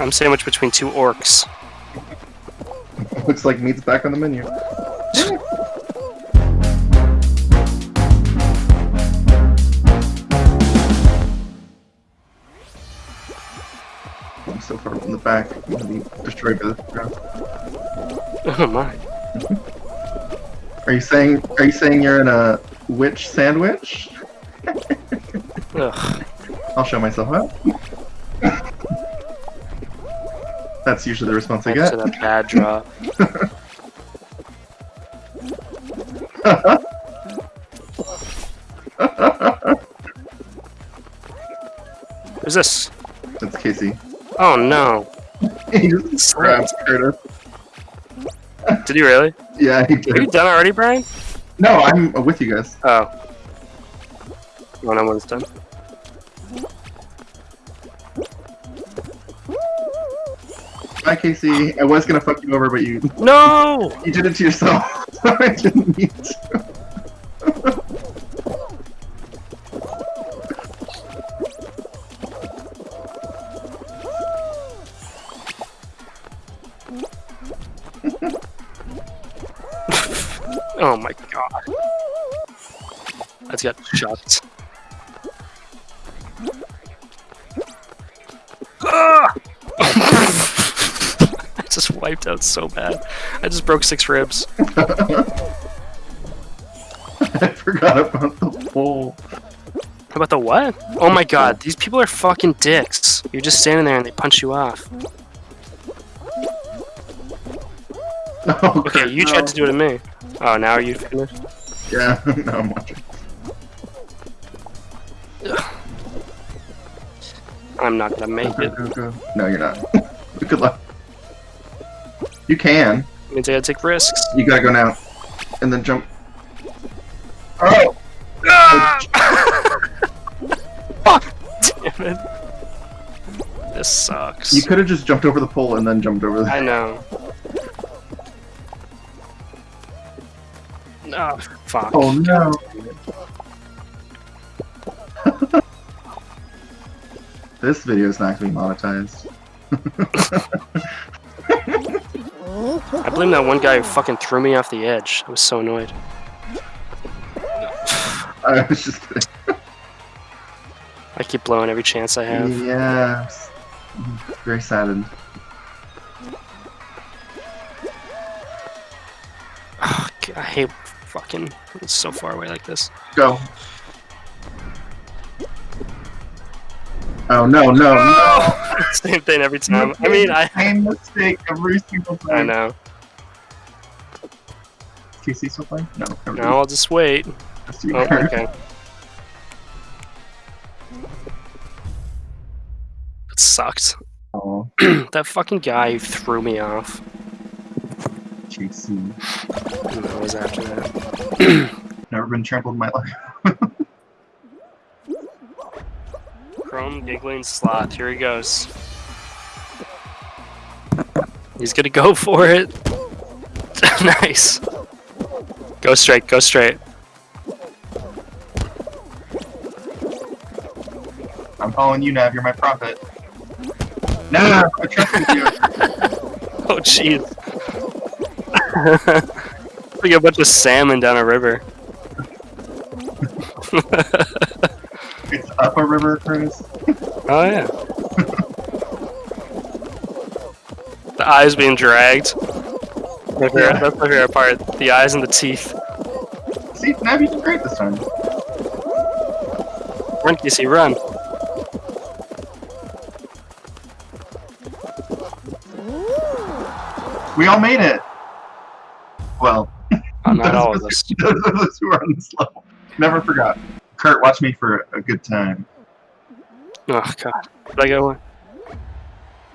I'm sandwiched between two orcs. Looks like meat's back on the menu. I'm so far from the back. I'm gonna be destroyed by the ground. Oh my. Are you saying? Are you saying you're in a witch sandwich? Ugh. I'll show myself out. That's usually the response I get. to that bad drop. Who's this? That's Casey. Oh no. he just grabs Curtis. Did he really? Yeah, he Are you did. done already, Brian? No, I'm with you guys. Oh. You wanna know when it's done? Bye, Casey. I was gonna fuck you over, but you No! you did it to yourself. I didn't mean to. Oh my god. That's got shots. Wiped out so bad. I just broke six ribs. I forgot about the pole. How about the what? Oh my god, these people are fucking dicks. You're just standing there and they punch you off. Oh, Okay, you no. tried to do it to me. Oh, now are you finished? Yeah, no, I'm watching. I'm not gonna make it. No, you're not. Good luck. You can. means I gotta take risks. You gotta go now, and then jump. Oh, oh. Fuck! Damn it. This sucks. you could have just jumped over the pole and then jumped over the. I know. No, fuck. Oh no! this video is not gonna be monetized. I blame that one guy who fucking threw me off the edge. I was so annoyed. I was just. I keep blowing every chance I have. Yeah. Very saddened. God, I hate fucking. It's so far away like this. Go. Oh no no no! Same thing every time. I mean, I. same mistake every single time. I know. Still playing? No. I'll just wait. Just. Oh, okay. It sucked. Oh, that fucking guy threw me off. JC. I was after that. Never been trampled in my life. Chrome giggling sloth. Here he goes. He's gonna go for it. nice. Go straight. Go straight. I'm following you, Nav. You're my prophet. Nav, I trust you. Oh jeez. like a bunch of salmon down a river. It's up a river, Curtis. Oh yeah. the eyes being dragged. My favorite- Yeah. That's my favorite part. The eyes and the teeth. See, Nav, you did great this time. Run, Casey, run. We all made it. Well, Oh, not all of of us- us. Those of us who are on this level. Never forgot. Kurt, watch me for a good time. Oh god. Did I go?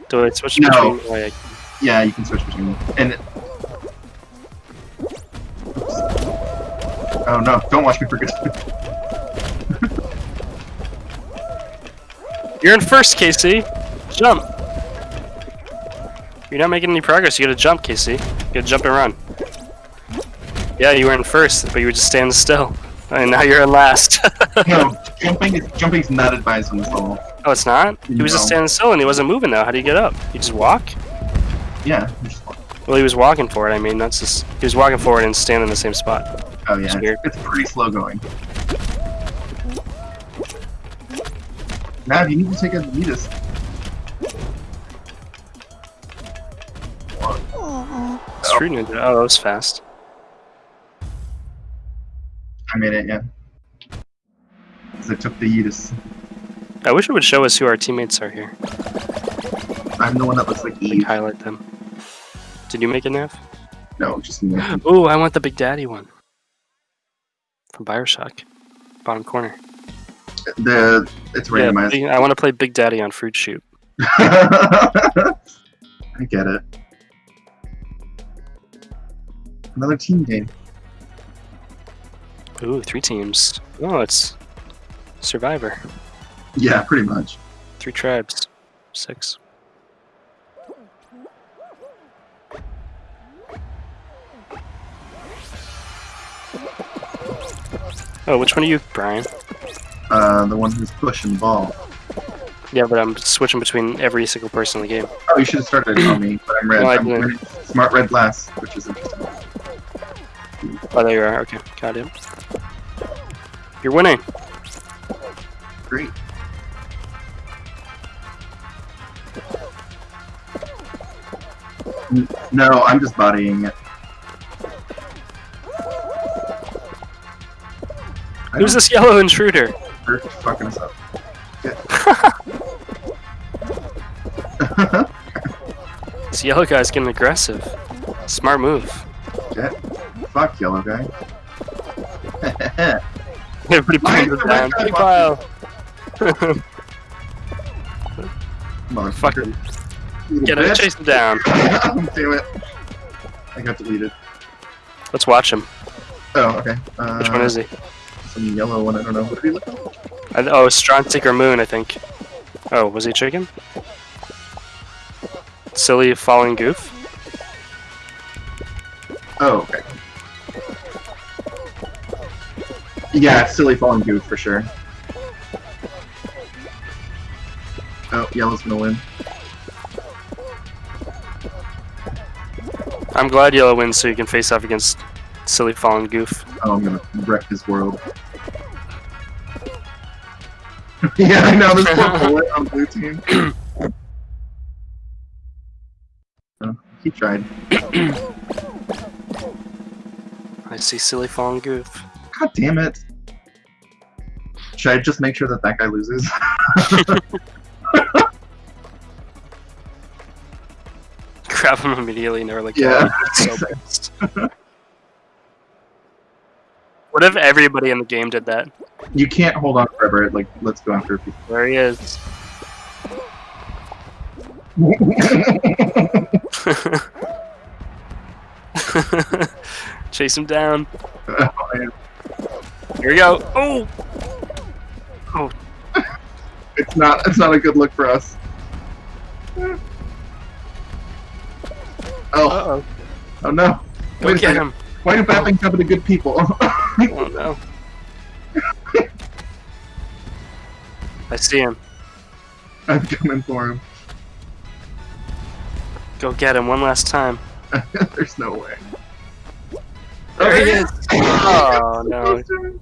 Do I switch No. between? Oh, yeah. Yeah, you can switch between them. And. Oh no! Don't watch me forget. You're in first, Casey. Jump. You're not making any progress. You gotta jump, Casey. You gotta jump and run. Yeah, you were in first, but you were just standing still. And now you're in last. No, jumping is jumping's not advised on this level. Oh, it's not? He was just standing still and he wasn't moving though. How do you get up? You just walk? Yeah. just- Well, he was walking for it. I mean, that's just. He was walking forward and standing in the same spot. Oh yeah. It's. It's, pretty slow going. Nav, you need to take a Yeetus. Street Ninja. Oh, that was fast. I made it, yeah. 'Cause I took the Yeetus. I wish it would show us who our teammates are here. I'm the one that looks like Like, highlight them. Did you make a Nav? No, just me. Oh, I want the Big Daddy one. From Bioshock. Bottom corner. The it's Yeah, randomized. big- I want to play Big Daddy on Fruit Shoot. I get it. Another team game. Ooh, three teams. Oh, it's Survivor. Yeah, pretty much. Three tribes. Six. Oh, which one are you, Brian? Uh, the one who's pushing the ball. Yeah, but I'm switching between every single person in the game. Oh, you should have started on me, but I'm red. No, I'm didn't. smart red glass, which is interesting. Oh, there you are. Okay, got it. You're winning. Great. No, I'm just bodying it. Who's this yellow intruder? fucking us up. Get. This yellow guy's getting aggressive. Smart move. Get. Fuck, yellow guy. Everybody Why pulls the red down. pile. Motherfucker. Get him, chase him down. Damn it. I got deleted. Let's watch him. Oh, okay. Uh, Which one is he? Some yellow one, I don't know. What look like? I, oh, Strontic or Moon, I think. Oh, was he chicken? Silly falling goof. Oh, okay. Yeah, silly falling goof for sure. Oh, yellow's gonna win. I'm glad yellow wins so you can face off against silly fallen goof. Oh, I'm gonna wreck his world. yeah, I know, there's poor bullet on blue team. oh, he tried. I see silly fallen goof. God damn it. Should I just make sure that that guy loses? Grab him immediately and they're like, Yeah. "Oh, so pissed." What if everybody in the game did that? you can't hold on forever. Like, let's go after people. There he is. Chase him down. Here we go. Oh! Oh. it's not. It's not a good look for us. Oh, Uh-oh. oh no! Go Wait a get second. him. Why do bad things happen to good people? Oh no. I see him. I'm coming for him. Go get him one last time. There's no way. There he is. Oh no. no.